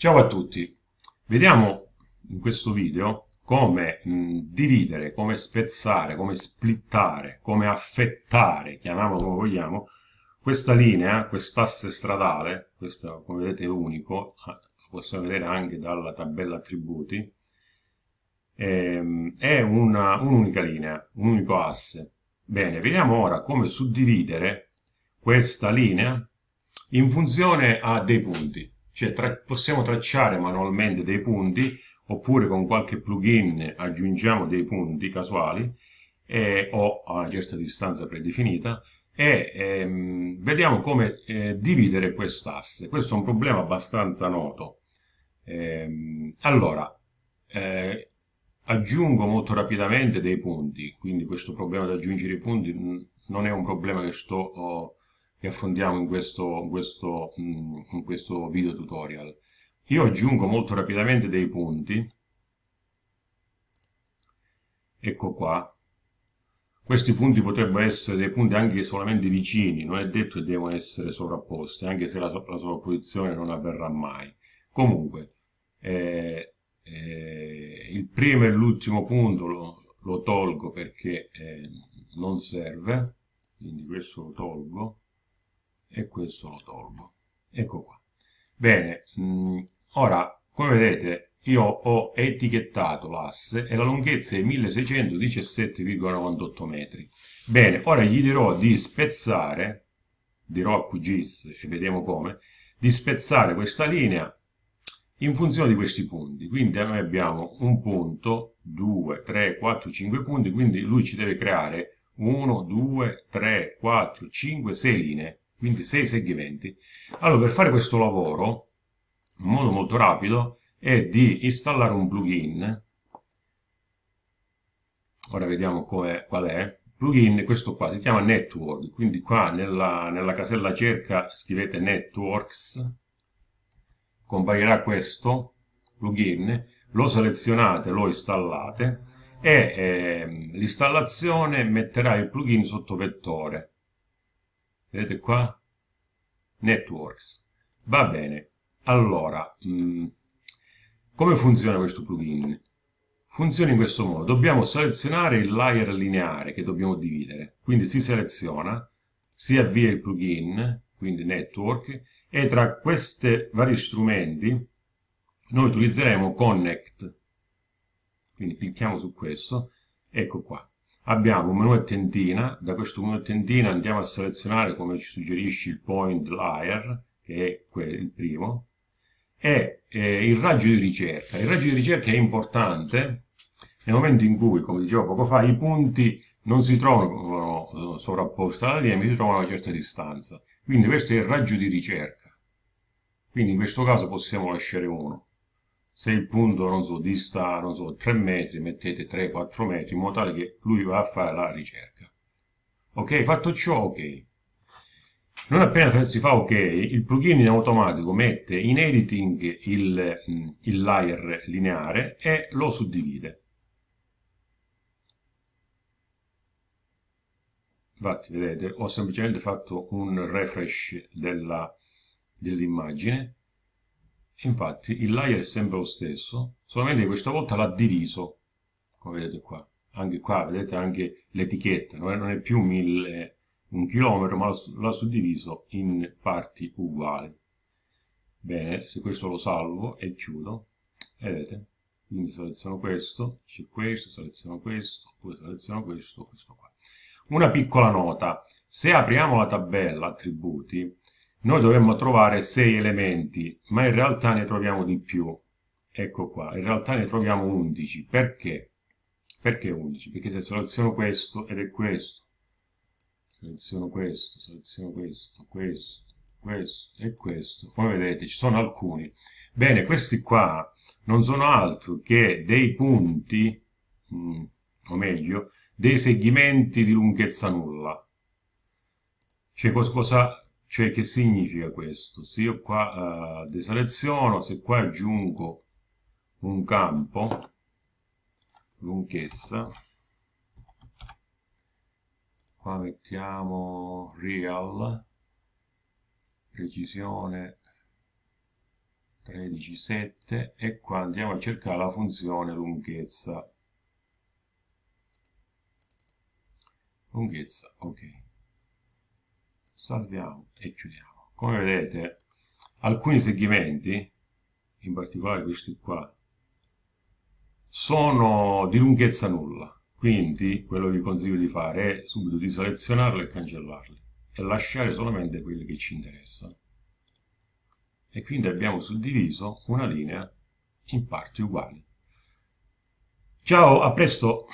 Ciao a tutti, vediamo in questo video come mh, dividere, come spezzare, come splittare, come affettare, chiamiamolo come vogliamo, questa linea, quest'asse stradale, questo come vedete è unico, ah, lo possiamo vedere anche dalla tabella attributi, ehm, è un'unica un linea, un unico asse. Bene, vediamo ora come suddividere questa linea in funzione a dei punti cioè tra possiamo tracciare manualmente dei punti oppure con qualche plugin aggiungiamo dei punti casuali eh, o a una certa distanza predefinita e ehm, vediamo come eh, dividere quest'asse. Questo è un problema abbastanza noto. Ehm, allora, eh, aggiungo molto rapidamente dei punti, quindi questo problema di aggiungere i punti non è un problema che sto oh, che affrontiamo in questo, in, questo, mm, in questo video tutorial. Io aggiungo molto rapidamente dei punti, ecco qua, questi punti potrebbero essere dei punti anche solamente vicini, non è detto che devono essere sovrapposti, anche se la, la sovrapposizione non avverrà mai. Comunque, eh, eh, il primo e l'ultimo punto lo, lo, tolgo perché eh, non serve, quindi questo lo tolgo, e questo lo tolgo. Ecco qua. Bene, mm, ora, come vedete, io ho etichettato l'asse e la lunghezza è 1617,98 metri. Bene, ora gli dirò di spezzare, dirò a QGIS e vediamo come, di spezzare questa linea in funzione di questi punti. Quindi noi abbiamo un punto, 2, 3, 4, 5 punti, quindi lui ci deve creare 1, 2, 3, 4, 5, 6 linee quindi 6 segmenti. Allora, per fare questo lavoro, in modo molto rapido, è di installare un plugin. Ora vediamo qual è. Plugin, questo qua, si chiama Network, quindi qua nella, nella casella cerca scrivete Networks, comparirà questo plugin, lo selezionate, lo installate e eh, l'installazione metterà il plugin sotto vettore vedete qua? Networks. Va bene. Allora mh, mm, come funziona questo plugin? Funziona in questo modo. Dobbiamo selezionare il layer lineare che dobbiamo dividere. Quindi si seleziona si avvia il plugin quindi network e tra questi vari strumenti noi utilizzeremo connect. Quindi clicchiamo su questo. Ecco qua abbiamo un menu a tendina, da questo menu a tendina andiamo a selezionare come ci suggerisce il point layer, che è il primo, e eh, il raggio di ricerca. Il raggio di ricerca è importante nel momento in cui, come dicevo poco fa, i punti non si trovano sovrapposti alla linea, ma si trovano a una certa distanza. Quindi questo è il raggio di ricerca. Quindi in questo caso possiamo lasciare uno se il punto, non so, dista, non so, 3 metri, mettete 3-4 metri, in modo tale che lui va a fare la ricerca. Ok? Fatto ciò, ok. Non appena si fa ok, il plugin in automatico mette in editing il, il layer lineare e lo suddivide. Infatti, vedete, ho semplicemente fatto un refresh dell'immagine dell Infatti il layer è sempre lo stesso, solamente questa volta l'ha diviso, come vedete qua. Anche qua vedete anche l'etichetta, non, è più mille, un chilometro, ma l'ha suddiviso in parti uguali. Bene, se questo lo salvo e chiudo, vedete, quindi seleziono questo, c'è questo, seleziono questo, poi seleziono questo, questo qua. Una piccola nota, se apriamo la tabella attributi, noi dovremmo trovare 6 elementi, ma in realtà ne troviamo di più. Ecco qua, in realtà ne troviamo 11. Perché? Perché 11? Perché se seleziono questo ed è questo, seleziono questo, seleziono questo, questo, questo e questo, come vedete ci sono alcuni. Bene, questi qua non sono altro che dei punti, mm, o meglio, dei segmenti di lunghezza nulla. Cioè cosa, cioè che significa questo? Se io qua uh, deseleziono, se qua aggiungo un campo, lunghezza, qua mettiamo real, precisione 13, 7 e qua andiamo a cercare la funzione lunghezza. Lunghezza, ok. Salviamo e chiudiamo. Come vedete, alcuni segmenti, in particolare questi qua, sono di lunghezza nulla. Quindi quello che vi consiglio di fare è subito di selezionarli e cancellarli e lasciare solamente quelli che ci interessano e quindi abbiamo suddiviso una linea in parti uguali. Ciao, a presto!